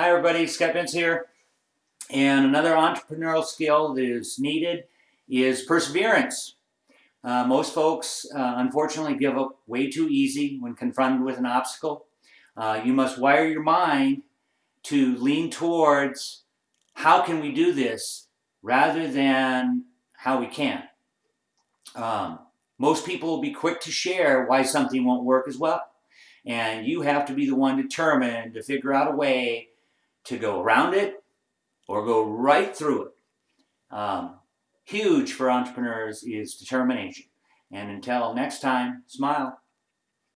Hi everybody, Scott Vince here. And another entrepreneurial skill that is needed is perseverance. Uh, most folks uh, unfortunately give up way too easy when confronted with an obstacle. Uh, you must wire your mind to lean towards how can we do this rather than how we can. Um, most people will be quick to share why something won't work as well. And you have to be the one determined to figure out a way to go around it or go right through it. Um, huge for entrepreneurs is determination. And until next time, smile.